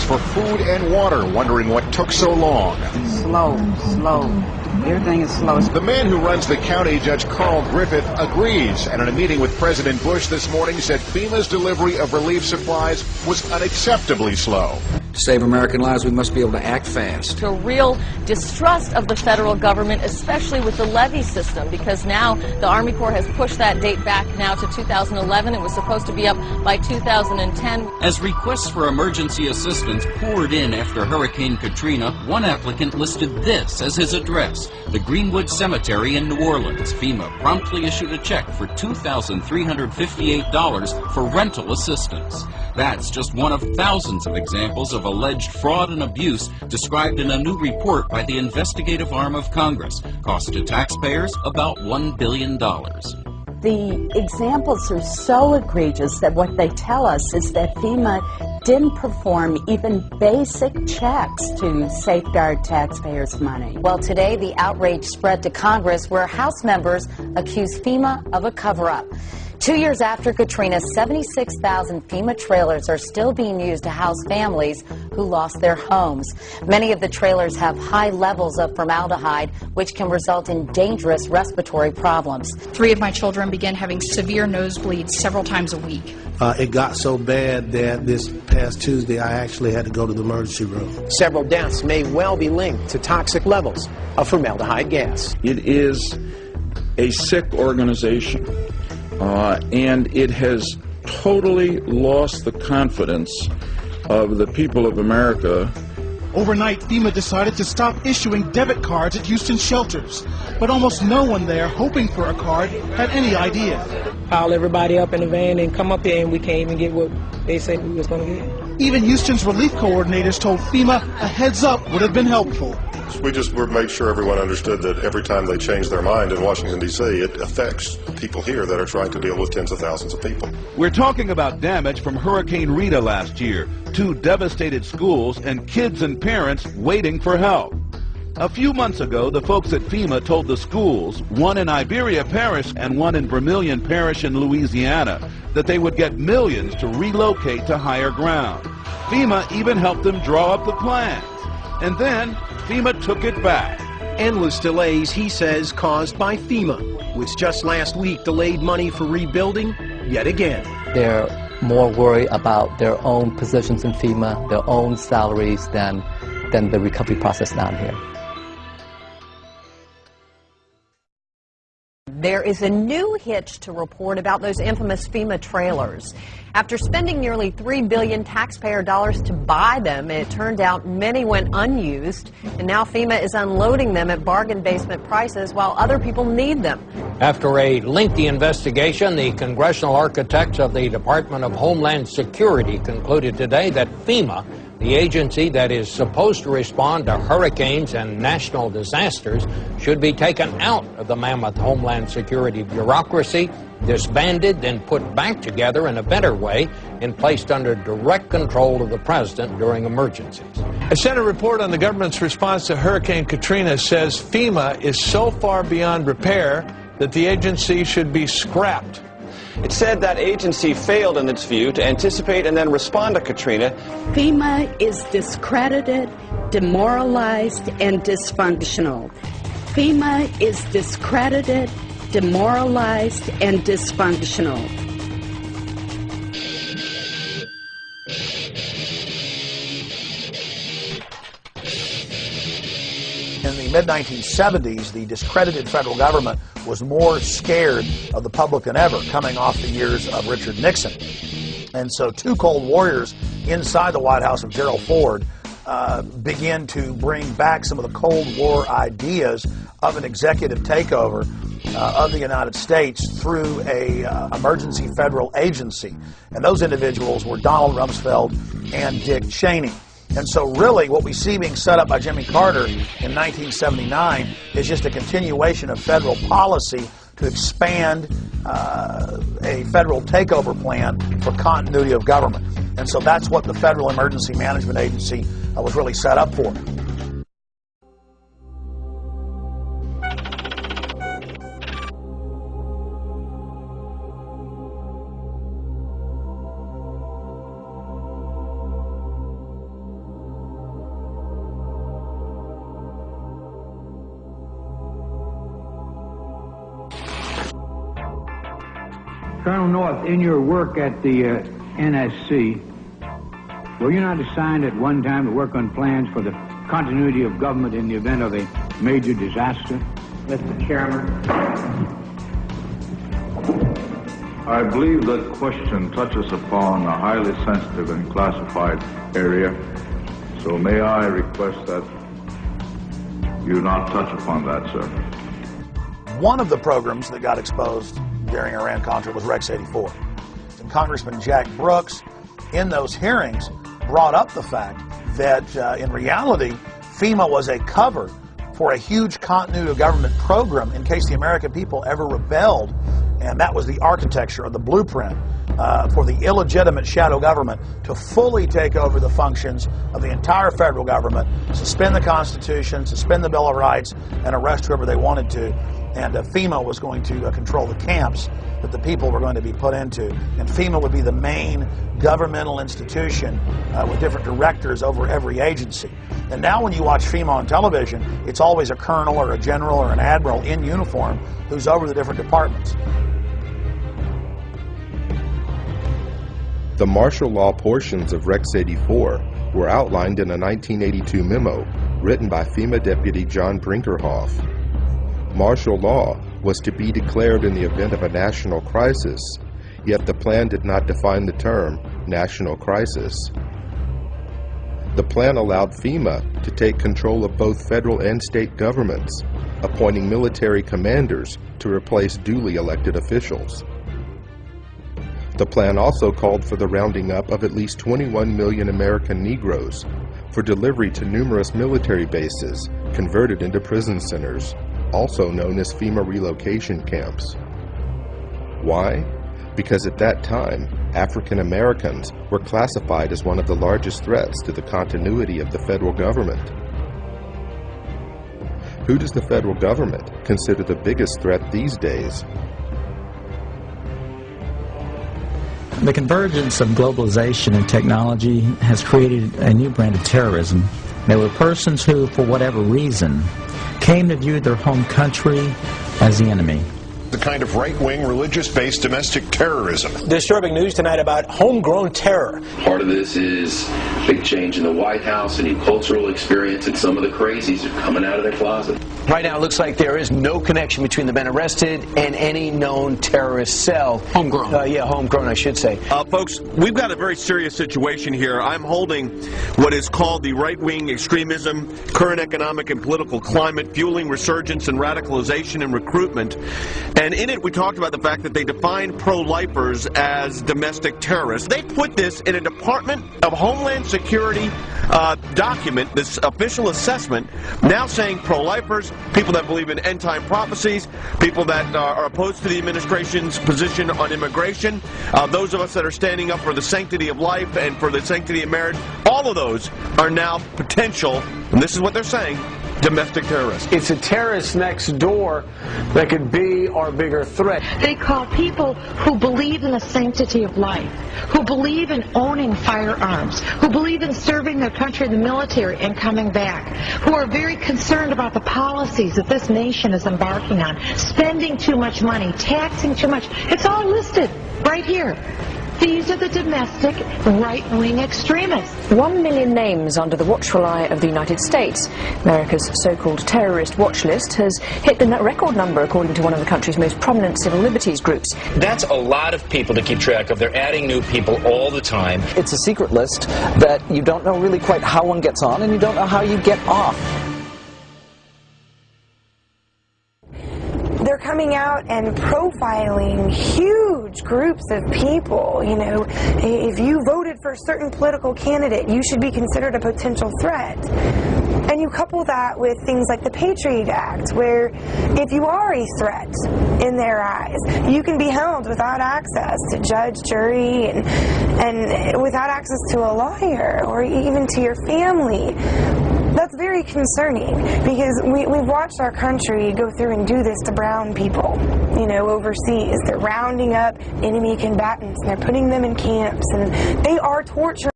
for food and water, wondering what took so long. Slow, slow. Everything is slow. The man who runs the county, Judge Carl Griffith, agrees, and in a meeting with President Bush this morning said FEMA's delivery of relief supplies was unacceptably slow. To save American lives, we must be able to act fast. To real distrust of the federal government, especially with the levee system, because now the Army Corps has pushed that date back now to 2011. It was supposed to be up by 2010. As requests for emergency assistance poured in after Hurricane Katrina, one applicant listed this as his address, the Greenwood Cemetery in New Orleans. FEMA promptly issued a check for $2,358 for rental assistance. That's just one of thousands of examples of alleged fraud and abuse described in a new report by the investigative arm of Congress. Cost to taxpayers about $1 billion. The examples are so egregious that what they tell us is that FEMA didn't perform even basic checks to safeguard taxpayers' money. Well, today the outrage spread to Congress where House members accuse FEMA of a cover up. Two years after Katrina, 76,000 FEMA trailers are still being used to house families who lost their homes. Many of the trailers have high levels of formaldehyde, which can result in dangerous respiratory problems. Three of my children began having severe nosebleeds several times a week. Uh, it got so bad that this past Tuesday I actually had to go to the emergency room. Several deaths may well be linked to toxic levels of formaldehyde gas. It is a sick organization uh, and it has totally lost the confidence of the people of America. Overnight, FEMA decided to stop issuing debit cards at Houston shelters, but almost no one there hoping for a card had any idea. Pile everybody up in the van and come up here, and we can't even get what they said we was going to get. Even Houston's relief coordinators told FEMA a heads up would have been helpful. We just made sure everyone understood that every time they change their mind in Washington, D.C., it affects people here that are trying to deal with tens of thousands of people. We're talking about damage from Hurricane Rita last year, two devastated schools, and kids and parents waiting for help. A few months ago, the folks at FEMA told the schools, one in Iberia Parish and one in Vermilion Parish in Louisiana, that they would get millions to relocate to higher ground. FEMA even helped them draw up the plans. And then FEMA took it back. Endless delays, he says, caused by FEMA, which just last week delayed money for rebuilding yet again. They're more worried about their own positions in FEMA, their own salaries, than, than the recovery process down here. There is a new hitch to report about those infamous FEMA trailers. After spending nearly 3 billion taxpayer dollars to buy them, it turned out many went unused, and now FEMA is unloading them at bargain basement prices while other people need them. After a lengthy investigation, the congressional architects of the Department of Homeland Security concluded today that FEMA the agency that is supposed to respond to hurricanes and national disasters should be taken out of the mammoth Homeland Security bureaucracy, disbanded, then put back together in a better way and placed under direct control of the President during emergencies. A Senate report on the government's response to Hurricane Katrina says FEMA is so far beyond repair that the agency should be scrapped. It said that agency failed, in its view, to anticipate and then respond to Katrina. FEMA is discredited, demoralized, and dysfunctional. FEMA is discredited, demoralized, and dysfunctional. In the mid 1970s, the discredited federal government was more scared of the public than ever, coming off the years of Richard Nixon. And so, two Cold Warriors inside the White House of Gerald Ford uh, begin to bring back some of the Cold War ideas of an executive takeover uh, of the United States through a uh, emergency federal agency. And those individuals were Donald Rumsfeld and Dick Cheney. And so, really, what we see being set up by Jimmy Carter in 1979 is just a continuation of federal policy to expand uh, a federal takeover plan for continuity of government. And so that's what the Federal Emergency Management Agency uh, was really set up for. Colonel North, in your work at the uh, NSC, were you not assigned at one time to work on plans for the continuity of government in the event of a major disaster? Mr. Chairman. I believe that question touches upon a highly sensitive and classified area, so may I request that you not touch upon that, sir. One of the programs that got exposed during Iran-Contra was Rex 84. And Congressman Jack Brooks, in those hearings, brought up the fact that uh, in reality, FEMA was a cover for a huge continuity of government program in case the American people ever rebelled. And that was the architecture or the blueprint uh, for the illegitimate shadow government to fully take over the functions of the entire federal government, suspend the Constitution, suspend the Bill of Rights, and arrest whoever they wanted to. And uh, FEMA was going to uh, control the camps that the people were going to be put into. And FEMA would be the main governmental institution uh, with different directors over every agency. And now when you watch FEMA on television, it's always a colonel or a general or an admiral in uniform who's over the different departments. The martial law portions of Rex 84 were outlined in a 1982 memo written by FEMA Deputy John Brinkerhoff. Martial law was to be declared in the event of a national crisis, yet the plan did not define the term national crisis. The plan allowed FEMA to take control of both federal and state governments, appointing military commanders to replace duly elected officials. The plan also called for the rounding up of at least 21 million American Negroes for delivery to numerous military bases converted into prison centers, also known as FEMA relocation camps. Why? Because at that time, African Americans were classified as one of the largest threats to the continuity of the federal government. Who does the federal government consider the biggest threat these days? The convergence of globalization and technology has created a new brand of terrorism. There were persons who, for whatever reason, came to view their home country as the enemy the kind of right-wing religious-based domestic terrorism. Disturbing news tonight about homegrown terror. Part of this is big change in the White House, a new cultural experience, and some of the crazies are coming out of their closet. Right now, it looks like there is no connection between the men arrested and any known terrorist cell. Homegrown. Uh, yeah, homegrown, I should say. Uh, folks, we've got a very serious situation here. I'm holding what is called the right-wing extremism, current economic and political climate, fueling resurgence and radicalization and recruitment. And in it, we talked about the fact that they define pro-lifers as domestic terrorists. They put this in a Department of Homeland Security uh, document, this official assessment, now saying pro-lifers, people that believe in end-time prophecies, people that uh, are opposed to the administration's position on immigration, uh, those of us that are standing up for the sanctity of life and for the sanctity of marriage, all of those are now potential, and this is what they're saying, domestic terrorists. It's a terrorist next door that could be our bigger threat. They call people who believe in the sanctity of life, who believe in owning firearms, who believe in serving their country in the military and coming back, who are very concerned about the policies that this nation is embarking on, spending too much money, taxing too much. It's all listed right here. These are the domestic right-wing extremists. One million names under the watchful eye of the United States. America's so-called terrorist watch list has hit the record number according to one of the country's most prominent civil liberties groups. That's a lot of people to keep track of. They're adding new people all the time. It's a secret list that you don't know really quite how one gets on and you don't know how you get off. They're coming out and profiling huge groups of people. You know, if you voted for a certain political candidate, you should be considered a potential threat. And you couple that with things like the Patriot Act, where if you are a threat in their eyes, you can be held without access to judge, jury, and, and without access to a lawyer or even to your family that's very concerning because we, we've watched our country go through and do this to brown people, you know, overseas. They're rounding up enemy combatants and they're putting them in camps and they are torturing